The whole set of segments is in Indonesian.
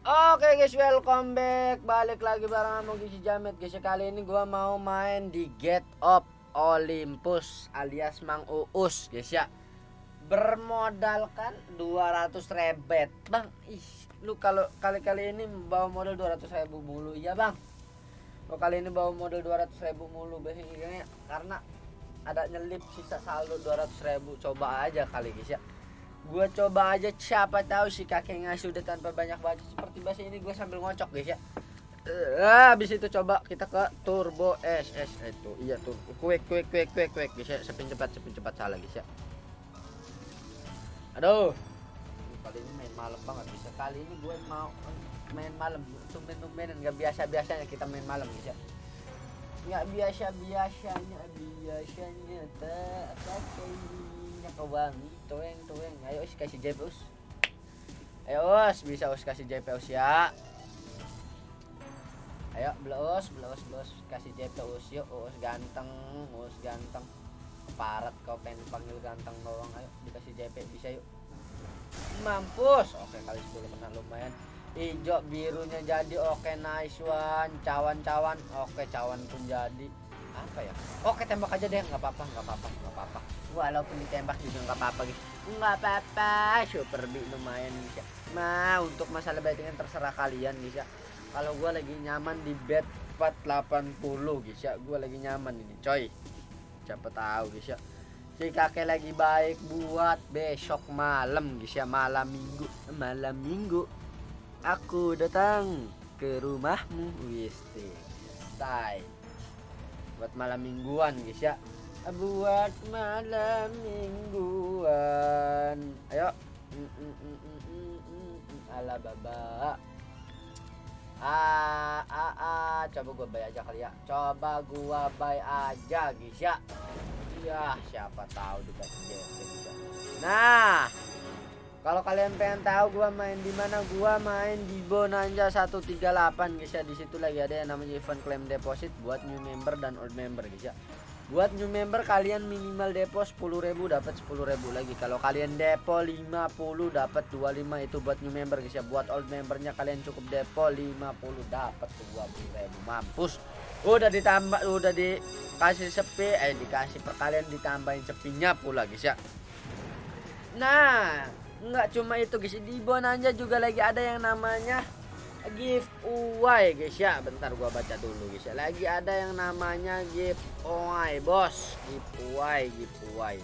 Oke guys, welcome back. Balik lagi bareng sama Gizi Jamet. Guys, kali ini gua mau main di Get Up Olympus alias Mang Uus, guys ya. Bermodalkan 200 rebet. Bang, ih, lu kalau kali-kali ini bawa modal 200 ribu mulu ya, Bang. Lo kali ini bawa modal 200 ribu mulu biasanya karena ada nyelip sisa saldo 200 ribu coba aja kali guys ya gue coba aja siapa tahu si kakek ngasih udah tanpa banyak baca seperti bahasa ini gue sambil ngocok guys ya. Eh habis itu coba kita ke turbo SS itu iya tuh. Quick quick quick quick quick guys ya. Sepin cepat sepin cepat. Salah guys ya. Aduh. Kali ini main malam banget bisa kali ini gue mau main malam. Tumben tumbenan nggak biasa biasanya kita main malam guys ya. Nggak biasa biasanya biasanya tak pakai minyak wangi tueng tueng ayo us kasih JP us ayo us bisa us kasih JP us ya. Ayo belos belos belos kasih JP us yuk us ganteng us ganteng. Parat kau pengen panggil ganteng doang. Ayo dikasih JP bisa yuk. Mampus. Oke kali 10 menang lumayan. Hijau birunya jadi. Oke nice one. Cawan-cawan. Oke cawan pun jadi apa ya? Oke tembak aja deh nggak apa-apa nggak apa-apa nggak apa-apa. Walaupun ditembak juga nggak apa-apa gitu. Nggak apa-apa super big lumayan bisa nah untuk masalah bettingan terserah kalian bisa kalau gue lagi nyaman di bet 480 guys ya gue lagi nyaman ini coy. Siapa tahu guys ya si kakek lagi baik buat besok malam guys ya malam minggu malam minggu. Aku datang ke rumahmu wisti say buat malam mingguan guys ya. Buat malam mingguan. Ayo. Mm, mm, mm, ala baba. Ah ah ah coba gua bay aja kali ya. Coba gua bay aja guys ya. Ya siapa tahu dikasih JP bisa nah kalau kalian pengen tahu gua main di mana gua main di Bonanza 138 guys ya. Di situ lagi ada yang namanya event claim deposit buat new member dan old member guys ya. Buat new member kalian minimal depo 10.000 dapat 10.000 lagi. Kalau kalian depo 50 dapat 25 itu buat new member guys ya. Buat old membernya kalian cukup depo 50 dapat 20.000 mampus. Udah ditambah udah dikasih sepi eh dikasih perkalian ditambahin sepinya pula guys ya. Nah nggak cuma itu guys. Di Bonanza juga lagi ada yang namanya giveaway guys. Ya bentar gua baca dulu guys. Ya lagi ada yang namanya giveaway bos. Giveaway giveaway.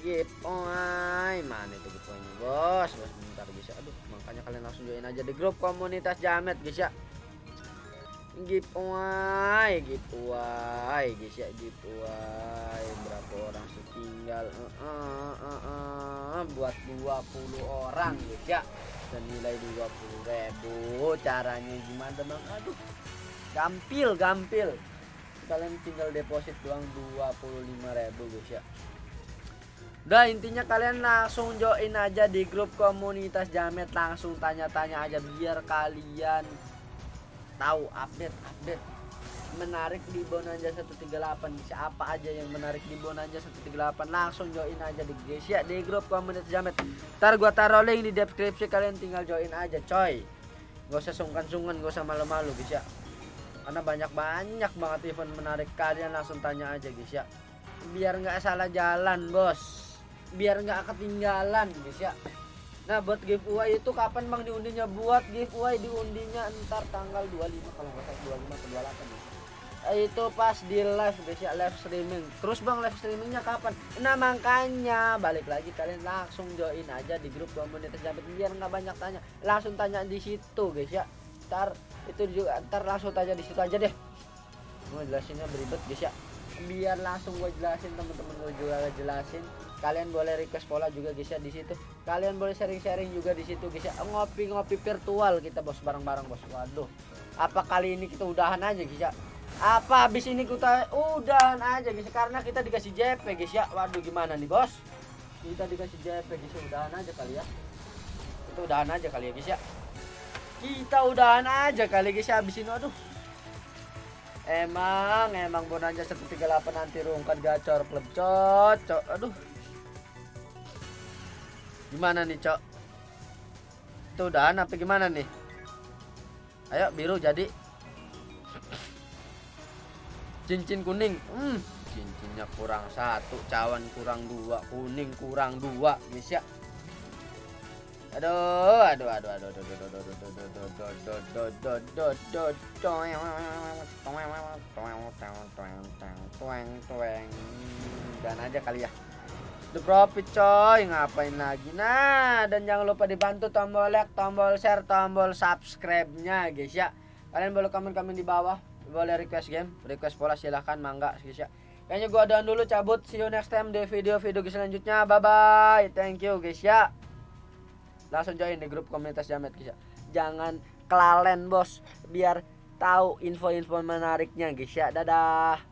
Giveaway. Mana itu giveaway bos bos bentar guys. Ya aduh makanya kalian langsung join aja di grup komunitas jamet guys ya giveaway giveaway guys ya giveaway berapa orang setinggal? Uh, uh, uh, uh, buat 20 orang guys ya. Senilai 20 ribu. Caranya gimana bang? Aduh gampil gampil. Kalian tinggal deposit doang 25 ribu guys ya. Udah intinya kalian langsung join aja di grup komunitas jamet. Langsung tanya-tanya aja biar kalian tahu update update. Menarik di Bonanza 138 bisa apa aja yang menarik di Bonanza 138 langsung join aja di guys ya di grup komunitas jamet. Ntar gua taruh link di deskripsi kalian tinggal join aja coy. Gak usah sungkan-sungkan gak usah malu-malu guys ya karena banyak-banyak banget event menarik. Kalian langsung tanya aja guys ya biar nggak salah jalan bos. Biar nggak ketinggalan guys ya Nah buat giveaway itu kapan bang diundinya? Buat giveaway diundinya ntar tanggal 25 kalau nggak salah 25 ke 28 nih. Itu pas di live guys ya live streaming. Terus bang live streamingnya kapan? Nah makanya balik lagi kalian langsung join aja di grup komunitas jamet biar nggak banyak tanya. Langsung tanya di situ guys ya. Ntar itu juga ntar langsung tanya di situ aja deh. Gue jelasinnya beribet guys ya. Biar langsung gue jelasin temen-temen gue juga jelasin kalian boleh request pola juga guys ya di situ. Kalian boleh sharing-sharing juga di situ guys ya. Ngopi-ngopi virtual kita bos bareng-bareng bos. Waduh. Apa kali ini kita udahan aja guys ya? Apa habis ini kita udahan aja guys karena kita dikasih JP guys ya. Waduh gimana nih bos? Kita dikasih JP guys ya. Udahan aja kali ya. Kita udahan aja kali ya guys ya. Kita udahan aja kali guys ya habis ini. Aduh Emang, emang Bonanza 138 nanti rungkat gacor klub cocok. Aduh, Gimana nih, Cok? Itu udahan apa gimana nih? ayo biru jadi cincin kuning hmm cincinnya kurang satu cawan kurang dua kuning kurang dua guys ya aduh aduh aduh aduh aduh aduh aduh aduh aduh aduh aduh aduh aduh aduh dan aja kali ya. The Profit coy. Ngapain lagi? Nah dan jangan lupa dibantu tombol like Tombol share Tombol subscribe nya guys ya. Kalian boleh komen-komen di bawah. Boleh request game Request pola silahkan Mangga guys ya. Kayaknya gua ada dulu cabut. See you next time di video-video selanjutnya. Bye bye Thank you guys ya. Langsung join di grup komunitas jamet guys ya. Jangan kelalen bos. Biar tahu info-info menariknya guys ya. Dadah